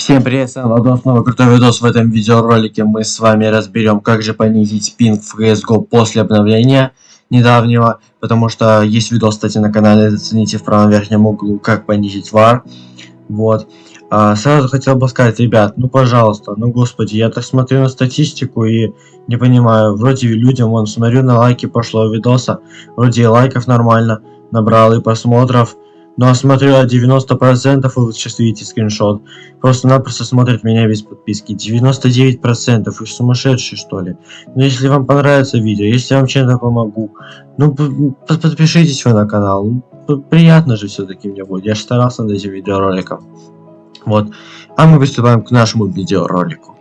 Всем привет, с вами снова крутой видос. В этом видеоролике мы с вами разберем, как же понизить пинг в CSGO после обновления недавнего. Потому что есть видос, кстати, на канале, зацените в правом верхнем углу, как понизить вар. Вот. А, сразу хотел бы сказать, ребят, ну пожалуйста, ну господи, я так смотрю на статистику и не понимаю, вроде людям, вон, смотрю на лайки прошлого видоса, вроде и лайков нормально набрал, и просмотров. Ну а смотрю, 90% вы сейчас видите скриншот. Просто-напросто смотрят меня без подписки. 99%. Вы сумасшедшие что ли? Ну если вам понравится видео, если я вам чем-то помогу, ну подпишитесь вы на канал. Ну, приятно же все-таки мне будет. Я же старался над этим видеороликом. Вот. А мы приступаем к нашему видеоролику.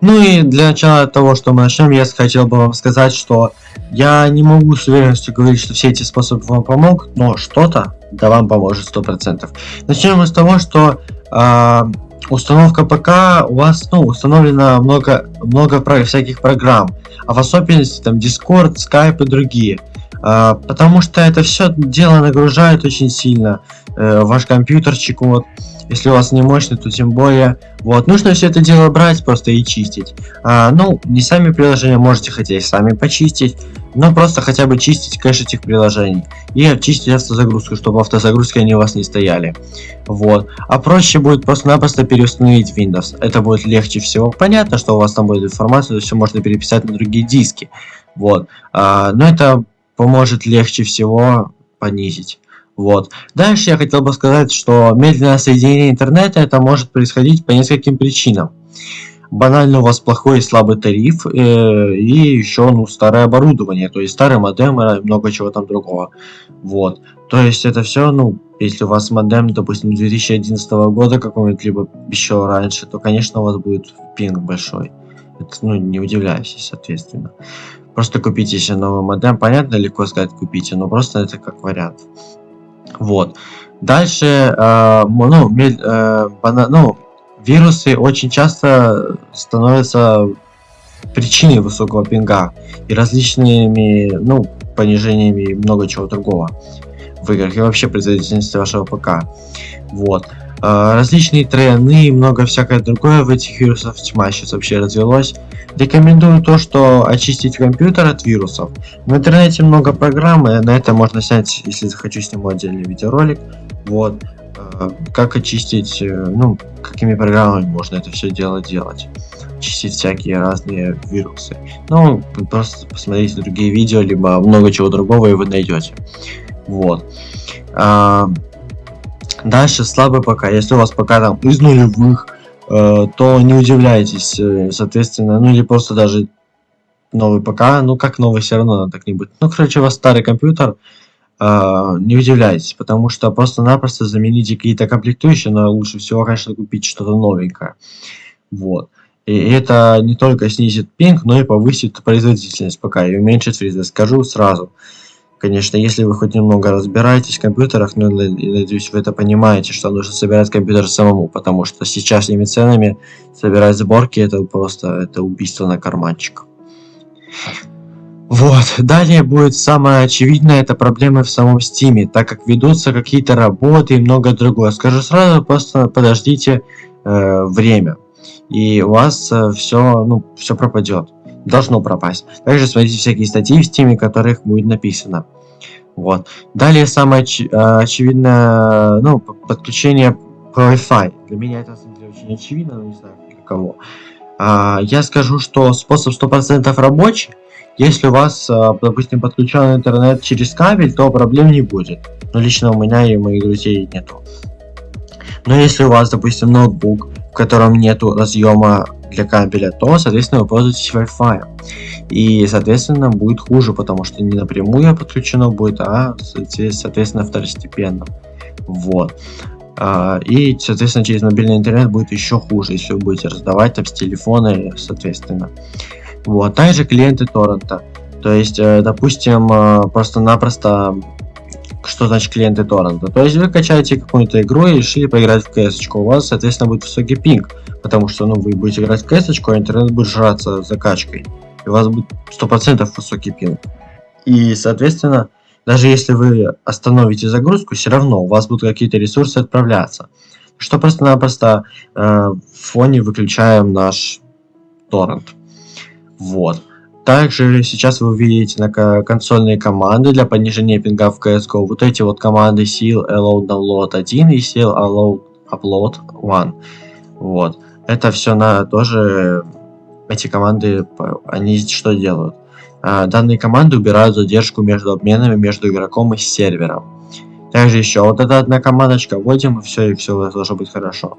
Ну и для начала того, что мы начнем, я хотел бы вам сказать, что я не могу с уверенностью говорить, что все эти способы вам помогут, но что-то да вам поможет сто процентов. Начнем мы с того, что э, установка ПК у вас ну, установлено много, много всяких программ, а в особенности там Discord, Skype и другие. Э, потому что это все дело нагружает очень сильно э, ваш компьютерчик. Вот. Если у вас не мощный, то тем более. Вот, нужно все это дело брать просто и чистить. А, ну, не сами приложения можете хотя и сами почистить, но просто хотя бы чистить кэш этих приложений. И очистить автозагрузку, чтобы автозагрузки они у вас не стояли. Вот. А проще будет просто-напросто переустановить Windows. Это будет легче всего. Понятно, что у вас там будет информация, все можно переписать на другие диски. Вот. А, но это поможет легче всего понизить. Вот. Дальше я хотел бы сказать, что медленное соединение интернета это может происходить по нескольким причинам. Банально у вас плохой и слабый тариф э, и еще ну, старое оборудование, то есть старый модем и много чего там другого. Вот. То есть это все, ну, если у вас модем, допустим, 2011 года какой-нибудь, либо еще раньше, то, конечно, у вас будет пинг большой. Это, ну, не удивляйтесь, соответственно. Просто купите себе новый модем. Понятно, легко сказать купите, но просто это как вариант. Вот. Дальше, э, ну, э, бана, ну, вирусы очень часто становятся причиной высокого пинга и различными, ну, понижениями и много чего другого в играх и вообще производительности вашего ПК. Вот. Э, различные тройны и много всякое другое в этих вирусах тьма сейчас вообще развелось. Рекомендую то, что очистить компьютер от вирусов. В интернете много программ, и на это можно снять, если захочу, сниму отдельный видеоролик. Вот. Э, как очистить, э, ну, какими программами можно это все дело делать. Чистить всякие разные вирусы. Ну, просто посмотрите другие видео, либо много чего другого, и вы найдете. Вот. Дальше слабый ПК. Если у вас пока там из нулевых, э, то не удивляйтесь, э, соответственно, ну или просто даже новый ПК, ну как новый все равно так не будет. Ну, короче, у вас старый компьютер, э, не удивляйтесь, потому что просто-напросто замените какие-то комплектующие, но лучше всего, конечно, купить что-то новенькое. Вот. И это не только снизит пинг, но и повысит производительность ПК и уменьшит фризы. Скажу сразу. Конечно, если вы хоть немного разбираетесь в компьютерах, но ну, надеюсь, вы это понимаете, что нужно собирать компьютер самому, потому что сейчас этими ценами собирать сборки это просто это убийство на карманчик. Вот, далее будет самое очевидное, это проблемы в самом стиме, так как ведутся какие-то работы и много другое. Скажу сразу, просто подождите э, время, и у вас э, все, ну, все пропадет должно пропасть. Также смотрите всякие статьи в стиме, которых будет написано. Вот. Далее самое оч э, очевидное, ну, подключение по Wi-Fi. Для меня это, деле, очень очевидно, но не знаю для кого. А, я скажу, что способ 100% рабочий. Если у вас, э, допустим, подключен интернет через кабель, то проблем не будет. Но лично у меня и моих друзей нету. Но если у вас, допустим, ноутбук, в котором нету разъема для кабеля, то, соответственно, вы пользуетесь Wi-Fi. И, соответственно, будет хуже, потому что не напрямую подключено будет, а, соответственно, второстепенно. Вот. А, и, соответственно, через мобильный интернет будет еще хуже, если вы будете раздавать там с телефона, соответственно. Вот. Также клиенты торрента. То есть, э, допустим, э, просто-напросто что значит клиенты торрента? То есть вы качаете какую-то игру и решили поиграть в кс у вас, соответственно, будет высокий пинг, потому что ну, вы будете играть в кс а интернет будет жраться закачкой, и у вас будет 100% высокий пинг. И, соответственно, Даже если вы остановите загрузку, все равно у вас будут какие-то ресурсы отправляться. Что просто-напросто э, в фоне выключаем наш торрент. Вот. Также сейчас вы увидите на консольные команды для понижения пинга в CSGO. Вот эти вот команды seal allow download 1 и seal allow upload 1. Вот. Это все на тоже эти команды, они что делают? А, данные команды убирают задержку между обменами между игроком и сервером. Также еще вот эта одна командочка вводим и все, и все должно быть хорошо.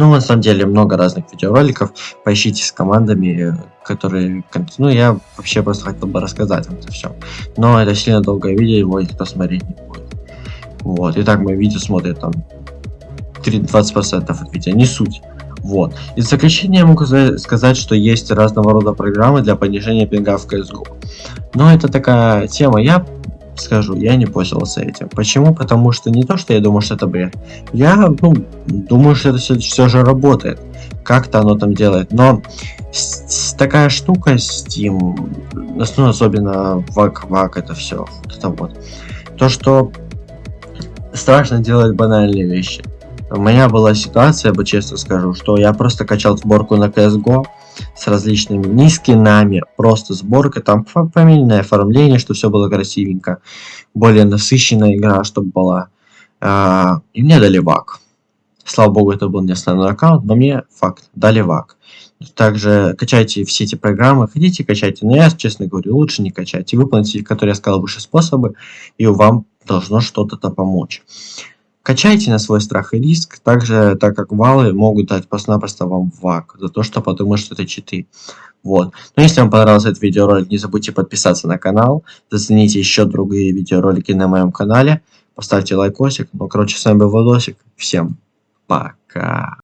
Ну, на самом деле, много разных видеороликов. Поищите с командами, которые... Ну, я вообще просто хотел бы рассказать вам это все. Но это сильно долгое видео, его никто смотреть не будет. Вот. Итак, мое видео смотрит там 20% от видео, не суть. Вот. И в заключение я могу сказать, что есть разного рода программы для понижения пинга в CSGO. Но это такая тема, я скажу, я не пользовался этим. Почему? Потому что не то, что я думаю, что это бред. Я ну, думаю, что это все, все же работает. Как-то оно там делает. Но с, такая штука Steam, ну, особенно вак-вак это все. Вот это вот. То, что страшно делать банальные вещи. У меня была ситуация, я бы честно скажу, что я просто качал сборку на CSGO с различными не скинами, просто сборка, там фамильное оформление, что все было красивенько, более насыщенная игра, чтобы была. А, и мне дали вак. Слава богу, это был не основной аккаунт, но мне факт, дали вак. Также качайте все эти программы, хотите качайте, но я, честно говорю, лучше не качайте. Выполните, которые я сказал, выше способы, и вам должно что-то помочь. Качайте на свой страх и риск, также так как валы могут дать просто-напросто вам вак, за то, что подумают, что это читы. Вот. Но если вам понравился этот видеоролик, не забудьте подписаться на канал, зацените еще другие видеоролики на моем канале, поставьте лайкосик. Ну, короче, с вами был Владосик. Всем пока.